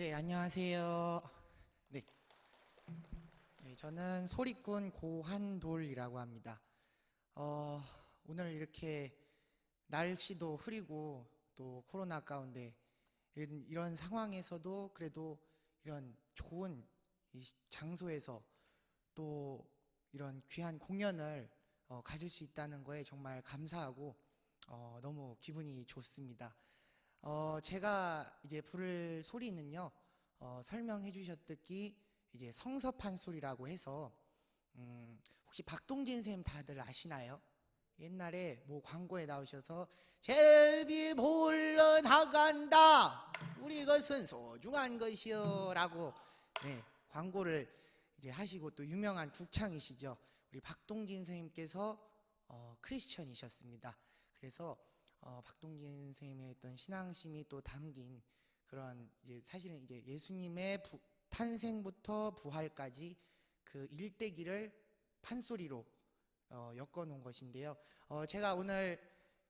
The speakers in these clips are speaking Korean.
네, 안녕하세요. 네. 네, 저는 소리꾼 고한돌이라고 합니다. 어, 오늘 이렇게 날씨도 흐리고 또 코로나 가운데 이런, 이런 상황에서도 그래도 이런 좋은 이 장소에서 또 이런 귀한 공연을 어, 가질 수 있다는 거에 정말 감사하고 어, 너무 기분이 좋습니다. 어, 제가 이제 부를 소리는요, 어, 설명해 주셨듯이 이제 성서판 소리라고 해서, 음, 혹시 박동진 쌤 다들 아시나요? 옛날에 뭐 광고에 나오셔서 제비 볼러 나간다. 우리 것은 소중한 것이요. 라고 네, 광고를 이제 하시고 또 유명한 국창이시죠. 우리 박동진 선생님께서 어, 크리스천이셨습니다. 그래서 어, 박동진 선생님의 어떤 신앙심이 또 담긴 그런 이제 사실은 이제 예수님의 부, 탄생부터 부활까지 그 일대기를 판소리로 어, 엮어놓은 것인데요. 어, 제가 오늘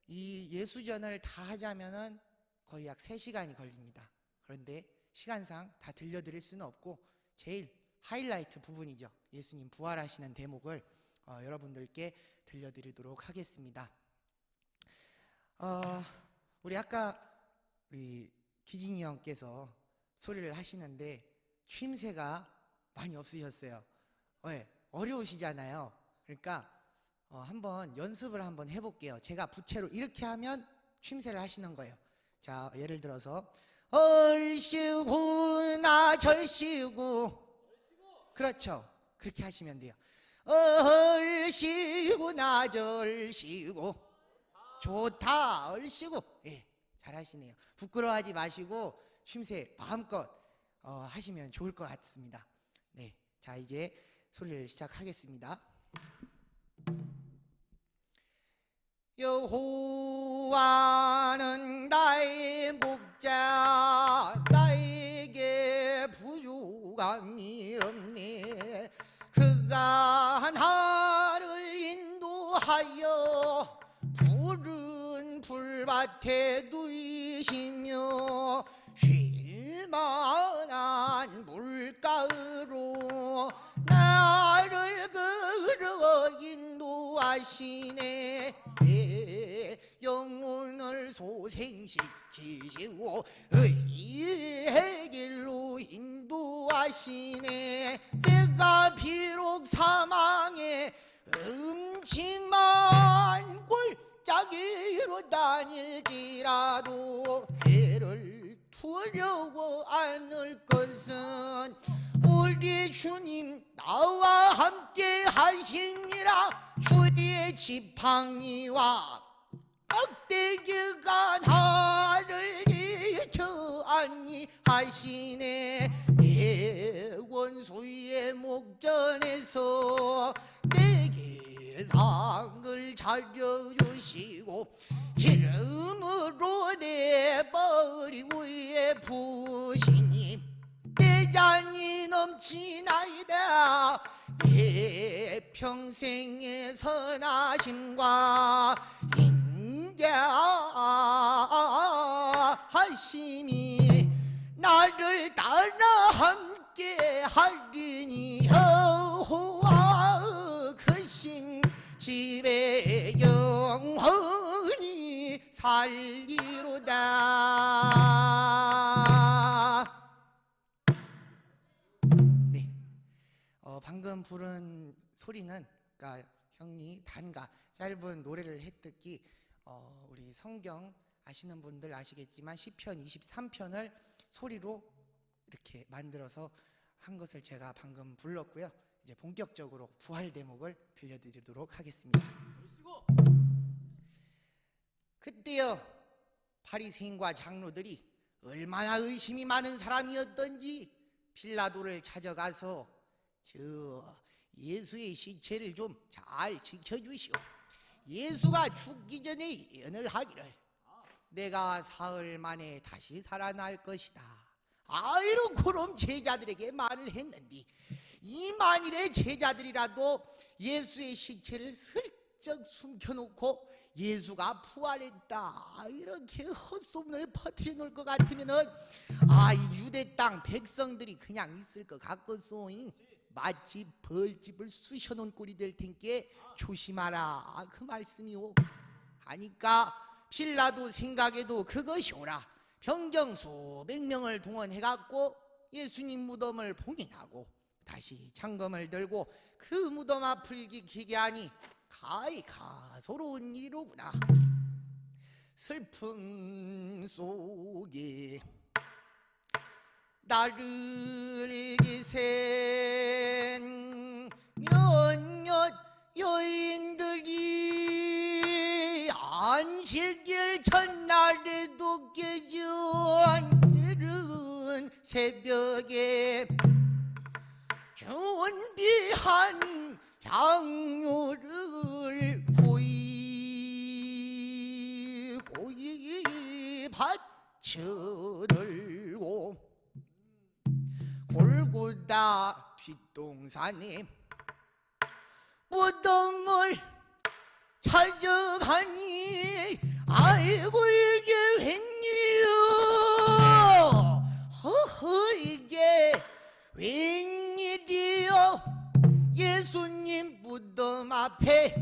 이 예수전을 다 하자면은 거의 약 3시간이 걸립니다. 그런데 시간상 다 들려드릴 수는 없고 제일 하이라이트 부분이죠. 예수님 부활하시는 대목을 어, 여러분들께 들려드리도록 하겠습니다. 어, 우리 아까 우리 기진이 형께서 소리를 하시는데 취임새가 많이 없으셨어요. 네, 어려우시잖아요. 그러니까 어, 한번 연습을 한번 해볼게요. 제가 부채로 이렇게 하면 취임새를 하시는 거예요. 자, 예를 들어서 얼씨구 나 절씨구 그렇죠. 그렇게 하시면 돼요. 얼씨구 나 절씨구 좋다 얼씨구 예, 잘하시네요. 부끄러워하지 마시고 쉼새 마음껏 어, 하시면 좋을 것 같습니다. 네, 자 이제 소리를 시작하겠습니다. 여호와는 나의 목자 나에게 부유감이 없네 그가 나를 인도하여 밭에 누이시며 쉴만한 물가로 나를 걸어 인도하시네. 내 영혼을 소생시키시고 의의 길로 인도하시네. 내가 비록 사망에 음침한 골짜기로 다닐지라도 해를 두려워 않을 것은 우리 주님 나와 함께 하시니라. 주의 지팡이와 깍대기가 나를 지켜 안니하시네. 내 원수의 목전에서 내게 상을 차려주시고 기름으로 내 머리 위에 부시니 내 잔이 넘치나이다. 내 평생의 선하심과 인자하심이 나를 따라 함께 하리니 집에 영원히 살리로다 네. 어, 방금 부른 소리는 그러니까 형이 단가 짧은 노래를 했듯이 어, 우리 성경 아시는 분들 아시겠지만 시편 23편을 소리로 이렇게 만들어서 한 것을 제가 방금 불렀고요. 이제 본격적으로 부활 대목을 들려드리도록 하겠습니다. 그때요 바리새인과 장로들이 얼마나 의심이 많은 사람이었던지 빌라도를 찾아가서 저 예수의 시체를 좀 잘 지켜주시오. 예수가 죽기 전에 예언을 하기를 내가 사흘 만에 다시 살아날 것이다. 아이로 그럼 제자들에게 말을 했는데 이 만일의 제자들이라도 예수의 시체를 슬쩍 숨겨놓고 예수가 부활했다. 이렇게 헛소문을 퍼뜨려 놓을 것 같으면 은 아이 유대 땅 백성들이 그냥 있을 것 같겠소잉? 마치 벌집을 쑤셔 놓은 꼴이 될 텐께 조심하라. 그 말씀이오. 하니까 필라도 생각에도 그것이 오라. 병정 수백 명을 동원해갖고 예수님 무덤을 봉인하고 다시 창검을 들고 그 무덤 앞을 지키게 하니 가히 가소로운 일이로구나. 슬픔 속에 나를 기센 골고다 뒷동산에 무덤을 찾아가니 아이고 이게 웬일이여 허허 이게 웬일이여 예수님 무덤 앞에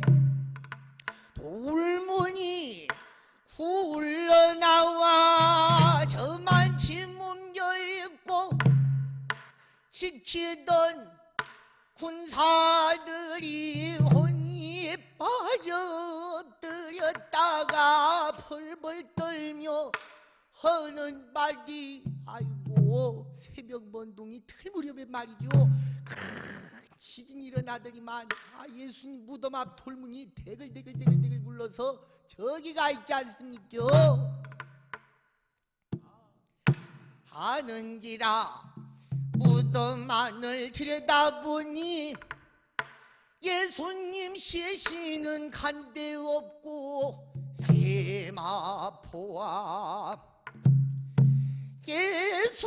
돌문이 굴러나와 저만 지키던 군사들이 혼이 빠져 엎드렸다가 펄펄 떨며 하는 말이 아이고 새벽 번동이 틀 무렵에 말이죠. 큰 지진이 일어나더니만 아 예수님 무덤 앞 돌문이 대글대글대글대글 굴러서 저기가 있지 않습니까? 하는지라 안을 들여다보니 예수님 시신은 간데 없고 세마포와 예수님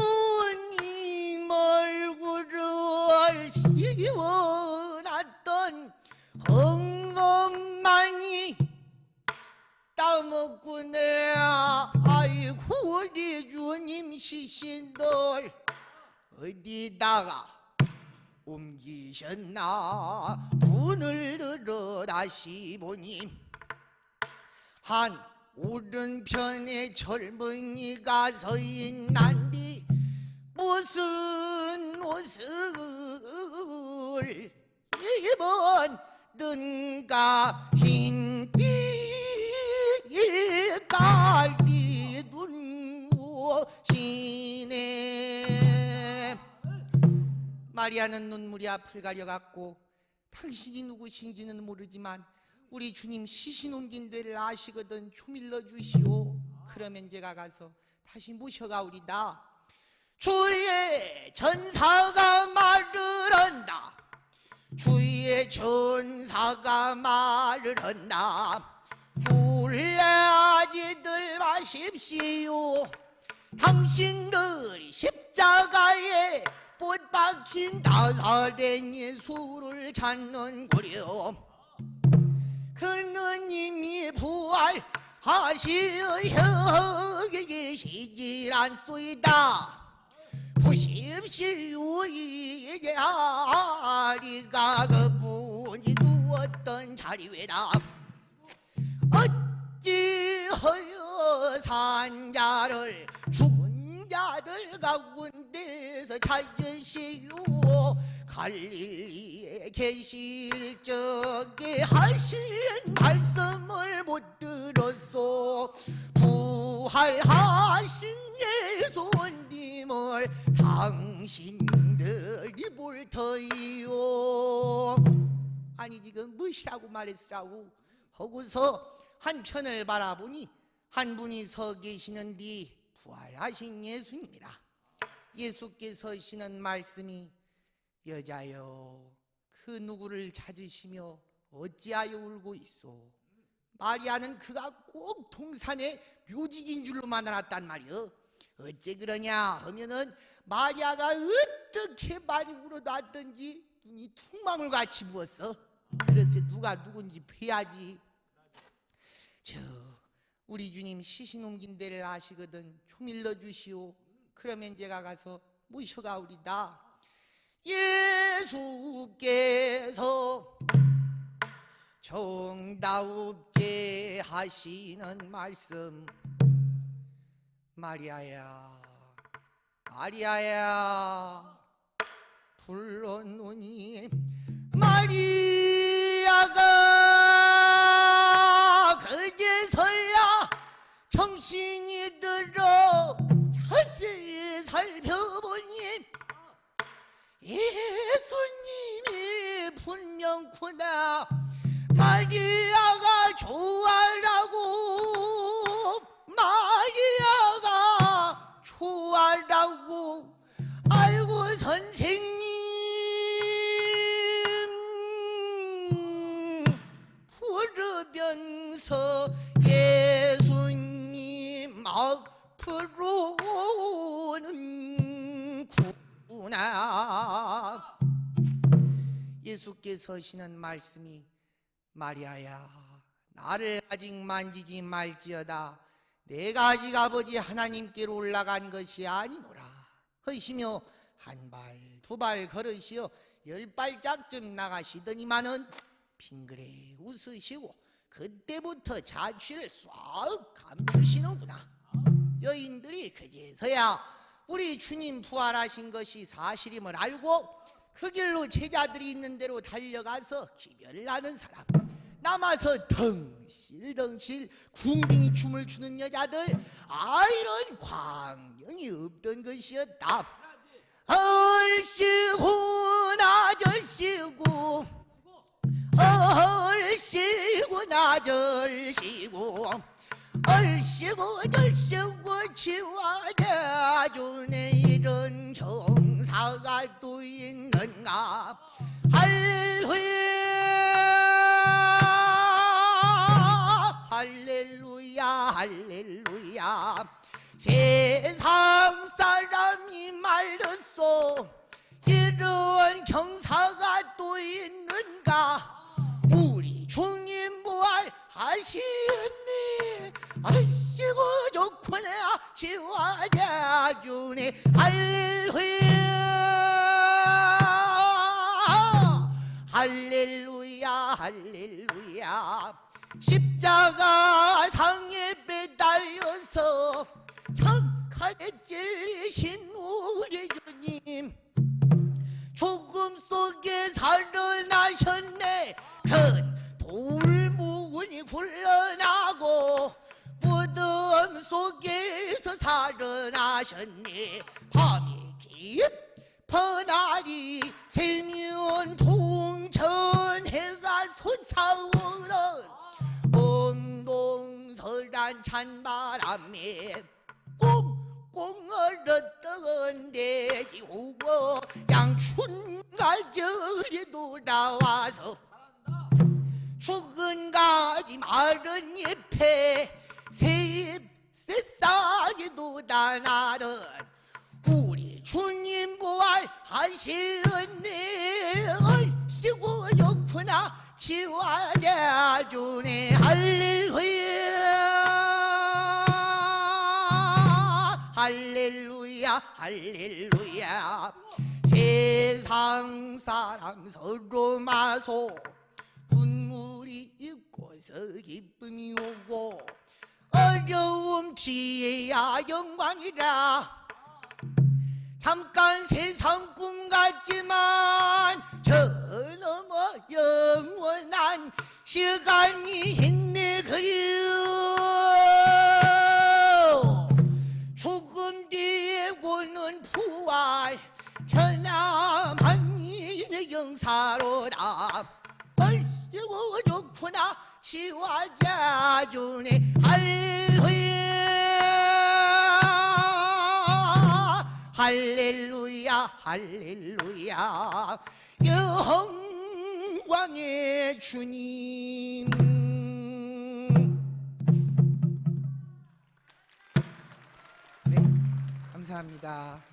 얼굴을 씌워놨던 엉엄만이 따먹고 내 아이고 우리 주님 시신들 어디다가 옮기셨나? 문을 들어 다시 보니 한 오른편에 젊은이가 서 있난디 무슨 옷을 입었는가 마리아는 눈물이 앞을 가려갔고 당신이 누구신지는 모르지만 우리 주님 시신 옮긴 데를 아시거든 조밀러 주시오. 그러면 제가 가서 다시 모셔가오리다. 주의 전사가 말을 한다. 주의 전사가 말을 한다. 굴레 아지들 마십시오. 당신들이 십자가에 못 박힌 나사렛 예수를 찾는구려 이미 부활하시어 계시질 않소이다. 보십시오 이게 아리가 그분이 누웠던 자리 외다. 어찌하여 산자를 가운데서 찾으시오 갈릴리에 계실 적에 하신 말씀을 못 들었소. 부활하신 예수님을 당신들이 볼 터이요. 아니 지금 무엇이라고 말했으라고 하고서 한 편을 바라보니 한 분이 서 계시는디 부활하신 예수님이라 예수께서 하시는 말씀이 여자여 그 누구를 찾으시며 어찌하여 울고 있소? 마리아는 그가 꼭 동산의 묘직인 줄로만 알았단 말이여. 어째 그러냐 하면은 마리아가 어떻게 많이 울어놨던지 눈이 퉁망울같이 부었어. 그래서 누가 누군지 패야지. 저 우리 주님 시신 옮긴 데를 아시거든. 좀 일러주시오 그러면 제가 가서 모셔가오리다. 예수께서 정다웁게 하시는 말씀. 마리아야 마리아야 불러노니 마리아가 그제서야 정신이 예수님이 분명구나. 마리 서 하시는 말씀이 마리아야 나를 아직 만지지 말지어다. 내가 아직 아버지 하나님께로 올라간 것이 아니노라. 하시며 한 발 두 발 걸으시어 열 발짝쯤 나가시더니만은 빙그레 웃으시고 그때부터 자취를 싹 감추시는구나. 여인들이 그제서야 우리 주님 부활하신 것이 사실임을 알고 그 길로 제자들이 있는 대로 달려가서 기별을 하는 사람. 남아서 덩실덩실 궁둥이 춤을 추는 여자들. 아 이런 광경이 없던 것이었다. 얼씨구 나절씨구. 얼씨구 나절씨구. 얼씨구 절씨구 치와대주네 이런 경사가 또 있는가 할렐루야 할렐루야 할렐루야. 세상 사람이 말렸소 이런 경사가 또 있는가? 우리 주님 부활 하시니 아이고 좋구나 지와자주네 할렐루야 십자가 상에 매달려서 창칼에 찔리신 우리 주님. 죽음 속에 살아나셨네. 큰 돌문이 굴러나고 무덤 속에서 살아나셨네. 밤이 깊어날이 세면 동천 해가 솟아오 는 엉동설한 찬바람에 꽁꽁 얼었던 돼지 오고 양춘가절이 돌아와서 죽은 가지 마른 잎에 새싹이 돋아나는 우리 주님 부활 하시었네 얼씨구 좋구나 지와자주네 할렐루야 할렐루야. 세상 사람 서로 마소. 눈물이 있고서 기쁨이 오고 어려움 지혜야 영광이라. 잠깐 세상 꿈 같지만 저 넘어 영원한 시간이 있네 그리워 좋구나. 시와자주네 할렐루야. 할렐루야 할렐루야. 영광의 주님. 네 감사합니다